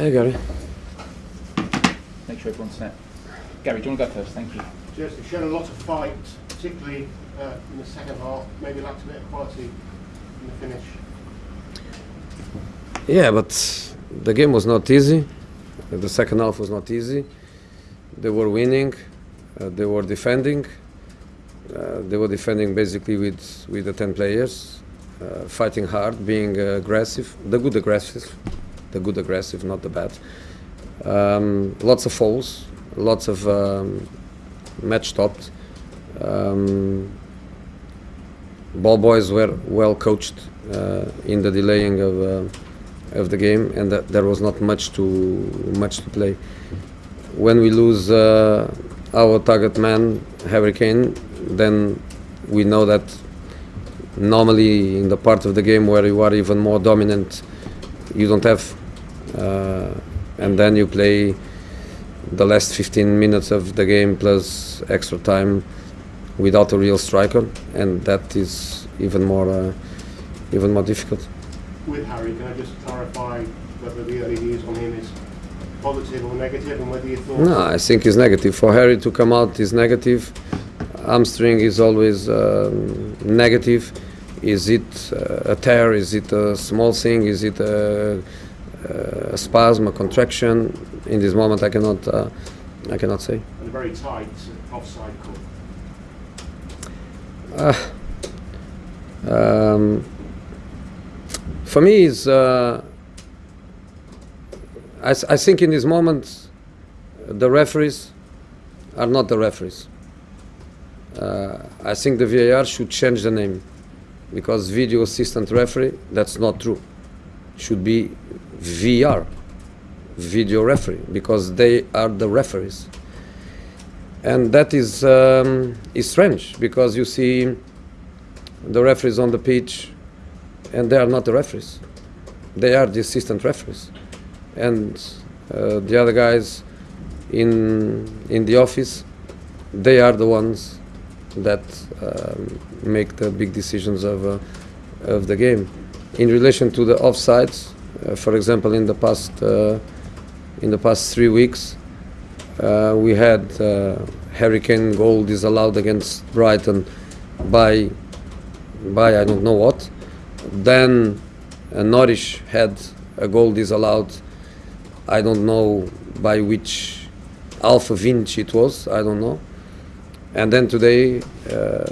Hey, Gary. Make sure everyone's set. Gary, do you want to go first? Thank you. Just it showed a lot of fight, particularly uh, in the second half. Maybe lacked a bit of quality in the finish. Yeah, but the game was not easy. The second half was not easy. They were winning. Uh, they were defending. Uh, they were defending basically with with the ten players, uh, fighting hard, being uh, aggressive. The good aggressive, the good aggressive, not the bad. Um, lots of fouls, lots of um, match stopped. Um, ball boys were well coached uh, in the delaying of. Uh, of the game, and that there was not much to much to play. When we lose uh, our target man, Harry Kane, then we know that normally in the part of the game where you are even more dominant, you don't have, and then you play the last 15 minutes of the game plus extra time without a real striker, and that is even more uh, even more difficult with Harry, can I just clarify whether the early views on him is positive or negative, and whether you thought? No, I think it's negative. For Harry to come out is negative. Hamstring is always um, negative. Is it uh, a tear? Is it a small thing? Is it a, a spasm, a contraction? In this moment, I cannot. Uh, I cannot say. And a very tight offside call. Uh, um, for me is uh, I, I, think in this moment the referees are not the referees. Uh, I think the VAR should change the name because video assistant referee that's not true. Should be VR, video referee, because they are the referees. And that is um, is strange because you see the referees on the pitch and they are not the referees. They are the assistant referees, and uh, the other guys in in the office, they are the ones that um, make the big decisions of uh, of the game. In relation to the offsides, for example, in the past uh, in the past three weeks, uh, we had uh, Harry Kane goal disallowed against Brighton by by I don't know what then uh, Norwich had a goal disallowed. I don't know by which Alpha Vinci it was. I don't know. And then today, uh,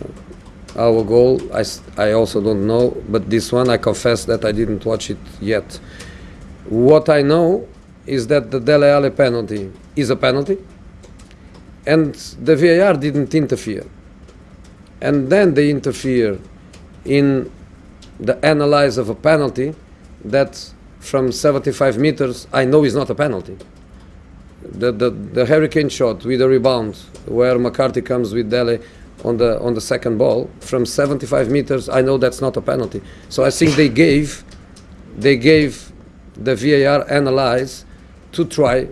our goal, I, I also don't know, but this one I confess that I didn't watch it yet. What I know is that the Dele Alli penalty is a penalty, and the VAR didn't interfere. And then they interfere in the analyze of a penalty that from 75 meters I know is not a penalty. The, the, the Harry Kane shot with a rebound where McCarthy comes with Dele on the on the second ball from 75 meters I know that's not a penalty. So I think they gave they gave the VAR analyze to try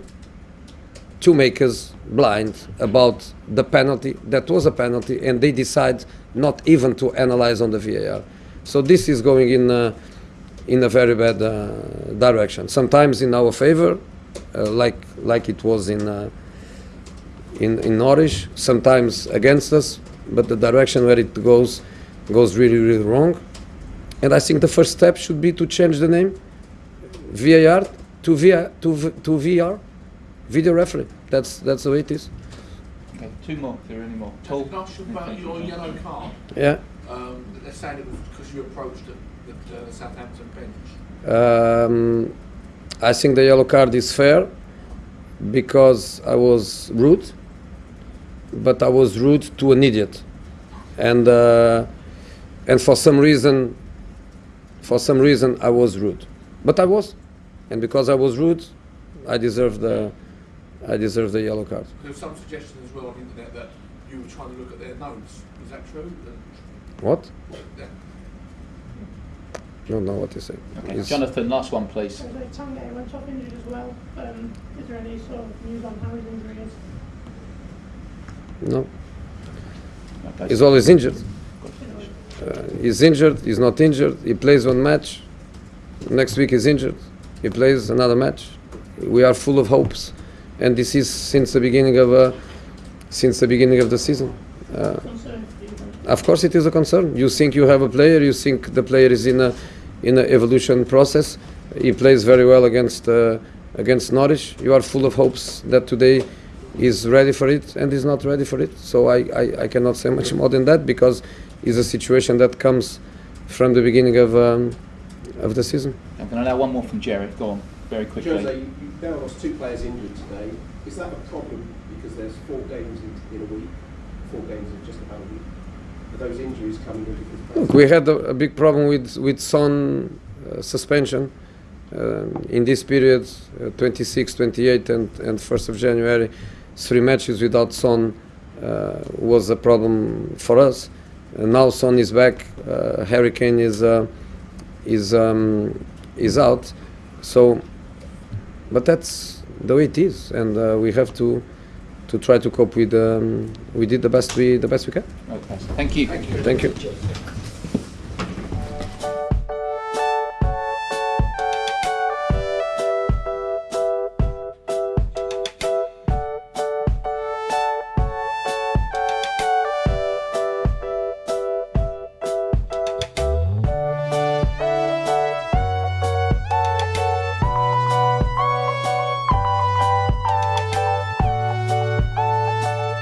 to make us blind about the penalty that was a penalty and they decide not even to analyze on the VAR. So this is going in uh, in a very bad uh, direction. Sometimes in our favor, uh, like like it was in uh, in in Norwich. Sometimes against us, but the direction where it goes goes really really wrong. And I think the first step should be to change the name VAR to VAR to to VR, video referee. That's that's the way it is. Okay, two more. If there are any more. Can I ask about your yellow card? Yeah. Um, they're saying it was because you approached the, the, uh, Southampton bench. Um, I think the yellow card is fair because I was rude, but I was rude to an idiot, and uh, and for some reason, for some reason I was rude, but I was, and because I was rude, I deserved the I deserve the yellow card. There's some suggestion as well on the internet that you were trying to look at their notes. Is that true? What? Yeah. Don't know what to say. Okay. Is- Jonathan, last one, please. So like Tanguy went off injured as well. Um, is there any sort of news on how his injury is? No, he's always injured. Uh, he's injured. He's not injured. He plays one match. Next week he's injured. He plays another match. we are full of hopes, and this is since the beginning of uh, since the beginning of the season. Uh, concern for you then? of course, it is a concern. You think you have a player, you think the player is in a in an evolution process. He plays very well against uh, against Norwich. You are full of hopes that today is ready for it and is not ready for it. So I, I, I cannot say much more than that because it's a situation that comes from the beginning of um, of the season. I'm going to allow one more from Jerry. Go on, very quickly. Jose, you- you've now lost two players injured today. Is that a problem because there's four games in, in a week, four games in just about a week? Are those injuries coming in because? Look, we had a, a big problem with with Son uh, suspension um, in this period, uh, 26, 28, and and 1st of January. Three matches without Son uh, was a problem for us. And now Son is back. Uh, Harry Kane is uh, is um, is out. So, but that's the way it is, and uh, we have to to try to cope with. Um, we did the best we the best we can. Okay. Thank you. Thank you.